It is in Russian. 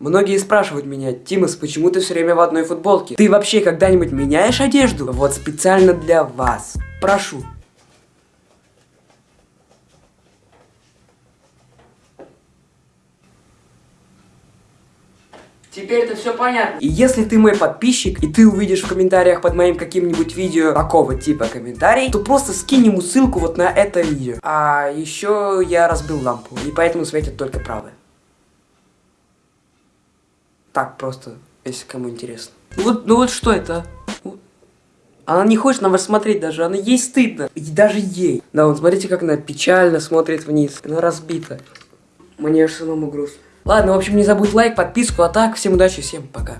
Многие спрашивают меня, Тимас, почему ты все время в одной футболке? Ты вообще когда-нибудь меняешь одежду? Вот специально для вас. Прошу. Теперь это все понятно. И если ты мой подписчик, и ты увидишь в комментариях под моим каким-нибудь видео такого типа комментарий, то просто скинь ему ссылку вот на это видео. А еще я разбил лампу, и поэтому светит только правая. Так просто, если кому интересно. Ну вот, ну вот что это? а? Она не хочет на вас смотреть даже, она ей стыдно. И даже ей. Да, вот смотрите, как она печально смотрит вниз. Она разбита. Мне аж самому грустно. Ладно, в общем, не забудь лайк, подписку, а так, всем удачи, всем пока.